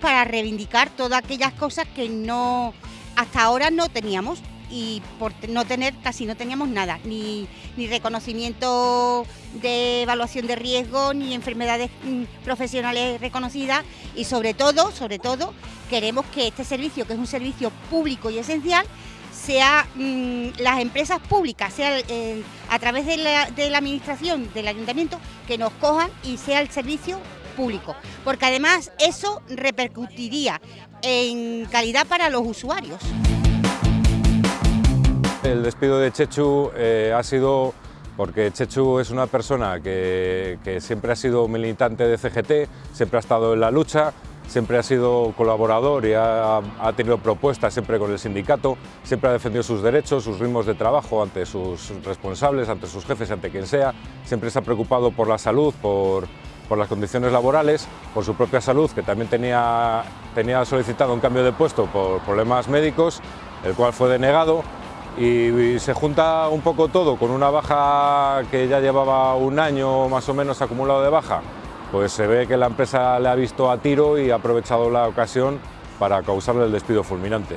para reivindicar todas aquellas cosas que no hasta ahora no teníamos y por no tener, casi no teníamos nada, ni, ni reconocimiento de evaluación de riesgo, ni enfermedades mm, profesionales reconocidas y sobre todo, sobre todo, queremos que este servicio, que es un servicio público y esencial, sea mm, las empresas públicas, sea a través de la administración, del ayuntamiento, que nos cojan y sea el servicio porque además eso repercutiría en calidad para los usuarios. El despido de Chechu eh, ha sido porque Chechu es una persona que, siempre ha sido militante de CGT, siempre ha estado en la lucha, siempre ha sido colaborador y ha, tenido propuestas siempre con el sindicato, siempre ha defendido sus derechos, sus ritmos de trabajo ante sus responsables, ante sus jefes, ante quien sea, siempre se ha preocupado por la salud, por, las condiciones laborales, por su propia salud, que también tenía, tenía solicitado un cambio de puesto por problemas médicos, el cual fue denegado y, se junta un poco todo con una baja que ya llevaba un año más o menos acumulado de baja, pues se ve que la empresa le ha visto a tiro y ha aprovechado la ocasión para causarle el despido fulminante.